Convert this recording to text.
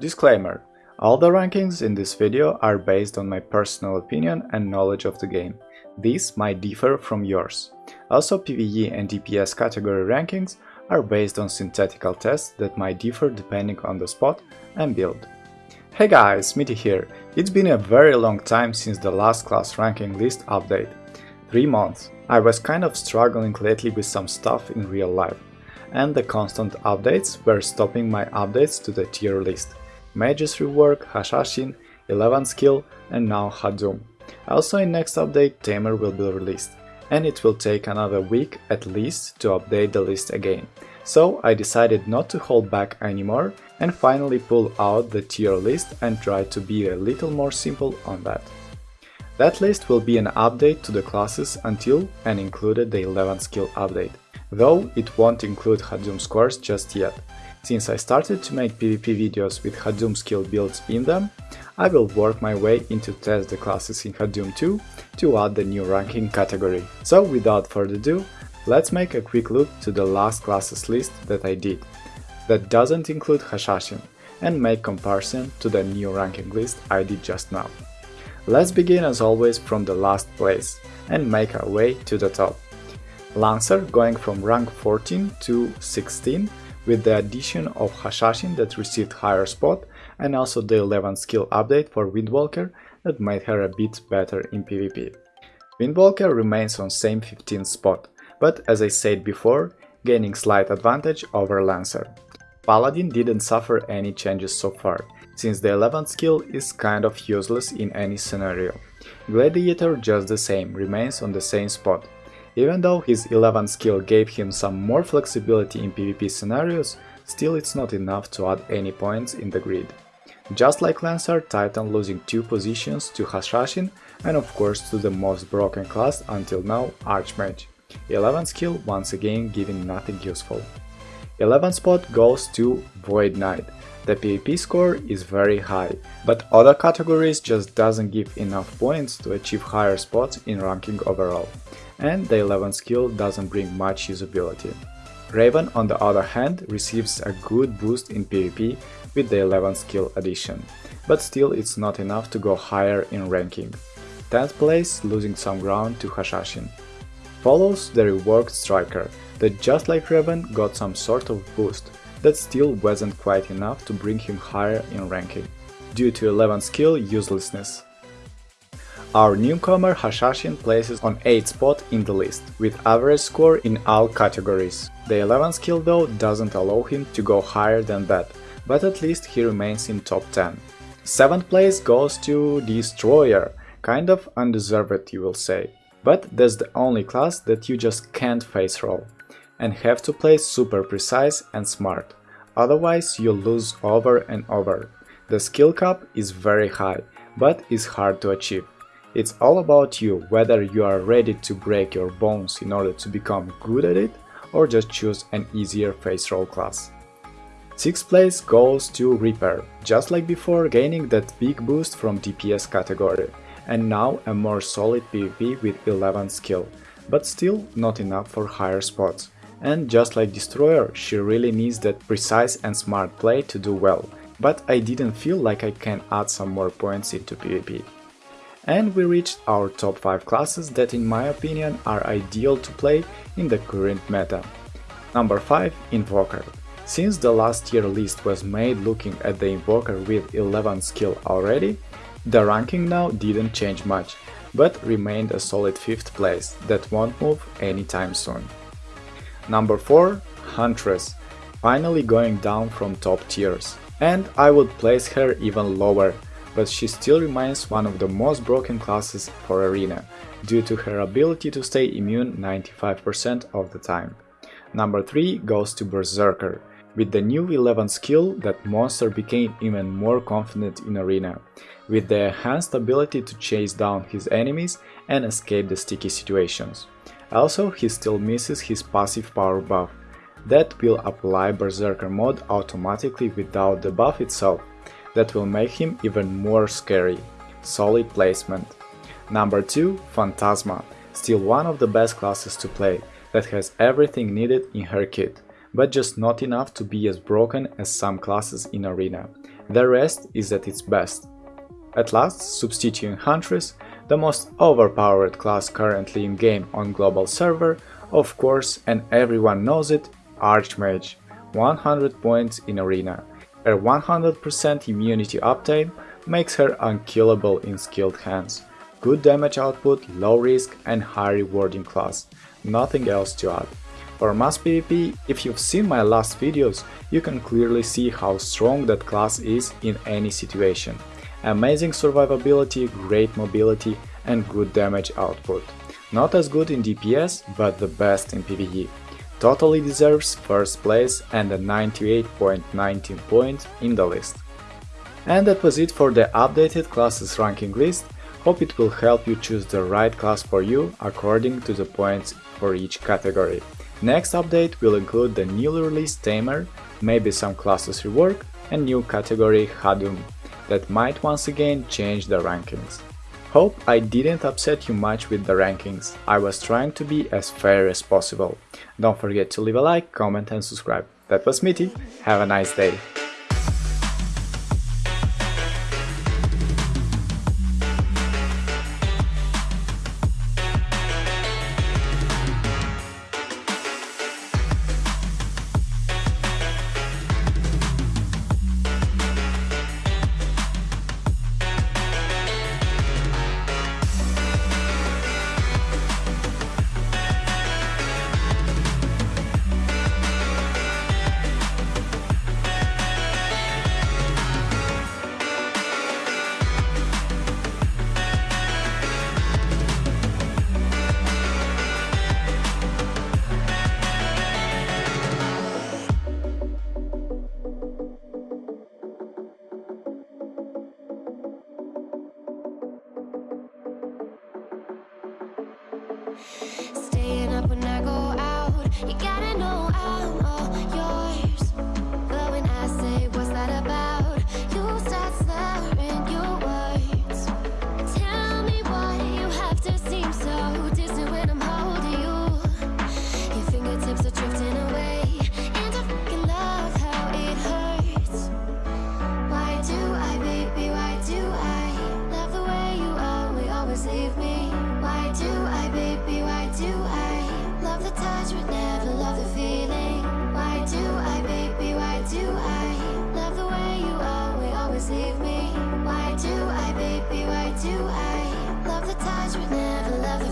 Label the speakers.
Speaker 1: Disclaimer all the rankings in this video are based on my personal opinion and knowledge of the game. These might differ from yours. Also PvE and DPS category rankings are based on synthetical tests that might differ depending on the spot and build. Hey guys, Mitty here. It's been a very long time since the last class ranking list update. 3 months. I was kind of struggling lately with some stuff in real life, and the constant updates were stopping my updates to the tier list. Mage's Rework, Hashashin, 11 Skill and now Hadum. Also in next update Tamer will be released, and it will take another week at least to update the list again. So I decided not to hold back anymore and finally pull out the tier list and try to be a little more simple on that. That list will be an update to the classes until and included the 11 skill update, though it won't include Hadum scores just yet. Since I started to make PvP videos with Hadum skill builds in them, I will work my way into test the classes in Hadum 2 to add the new ranking category. So without further ado, let's make a quick look to the last classes list that I did, that doesn't include Hashashin, and make comparison to the new ranking list I did just now. Let's begin as always from the last place and make our way to the top. Lancer going from rank 14 to 16 with the addition of Hashashin that received higher spot and also the 11 skill update for Windwalker that made her a bit better in PvP. Windwalker remains on same 15th spot, but as I said before, gaining slight advantage over Lancer. Paladin didn't suffer any changes so far, since the 11th skill is kind of useless in any scenario. Gladiator just the same, remains on the same spot, even though his 11 skill gave him some more flexibility in PvP scenarios, still it's not enough to add any points in the grid. Just like Lancer, Titan losing 2 positions to Hashashin and of course to the most broken class until now, Archmage. 11 skill once again giving nothing useful. 11 spot goes to Void Knight. The PvP score is very high, but other categories just doesn't give enough points to achieve higher spots in ranking overall and the 11 skill doesn't bring much usability. Raven on the other hand receives a good boost in PvP with the 11 skill addition, but still it's not enough to go higher in ranking. 10th place losing some ground to Hashashin. Follows the reworked Striker, that just like Raven got some sort of boost, that still wasn't quite enough to bring him higher in ranking, due to 11 skill uselessness. Our newcomer Hashashin places on 8th spot in the list, with average score in all categories. The 11 skill though doesn't allow him to go higher than that, but at least he remains in top 10. 7th place goes to Destroyer, kind of undeserved you will say, but that's the only class that you just can't face roll, and have to play super precise and smart, otherwise you lose over and over. The skill cap is very high, but is hard to achieve. It's all about you, whether you are ready to break your bones in order to become good at it or just choose an easier face roll class. 6th place goes to Reaper, just like before gaining that big boost from DPS category, and now a more solid PvP with 11 skill, but still not enough for higher spots. And just like Destroyer, she really needs that precise and smart play to do well, but I didn't feel like I can add some more points into PvP. And we reached our top 5 classes that in my opinion are ideal to play in the current meta. Number 5 Invoker. Since the last year list was made looking at the Invoker with 11 skill already, the ranking now didn't change much, but remained a solid 5th place that won't move anytime soon. Number 4 Huntress, finally going down from top tiers, and I would place her even lower, but she still remains one of the most broken classes for Arena, due to her ability to stay immune 95% of the time. Number 3 goes to Berserker. With the new 11 skill, that monster became even more confident in Arena, with the enhanced ability to chase down his enemies and escape the sticky situations. Also, he still misses his passive power buff, that will apply Berserker mode automatically without the buff itself, that will make him even more scary. Solid placement. Number 2 Phantasma, still one of the best classes to play, that has everything needed in her kit, but just not enough to be as broken as some classes in Arena. the rest is at its best. At last, substituting Huntress, the most overpowered class currently in game on global server, of course, and everyone knows it, Archmage, 100 points in arena. Her 100% immunity uptime makes her unkillable in skilled hands. Good damage output, low risk and high rewarding class. Nothing else to add. For mass PvP, if you've seen my last videos, you can clearly see how strong that class is in any situation. Amazing survivability, great mobility and good damage output. Not as good in DPS, but the best in PvE. Totally deserves first place and a 98.19 point in the list. And that was it for the updated classes ranking list. Hope it will help you choose the right class for you according to the points for each category. Next update will include the newly released Tamer, maybe some classes rework and new category Hadum that might once again change the rankings. Hope I didn't upset you much with the rankings, I was trying to be as fair as possible. Don't forget to leave a like, comment and subscribe. That was Mitty, have a nice day!
Speaker 2: Staying up when I go out, you gotta know I'm all yours. Do I love the touch but never love the feeling? Why do I, baby? Why do I love the way you always, always leave me? Why do I, baby? Why do I love the touch but never love the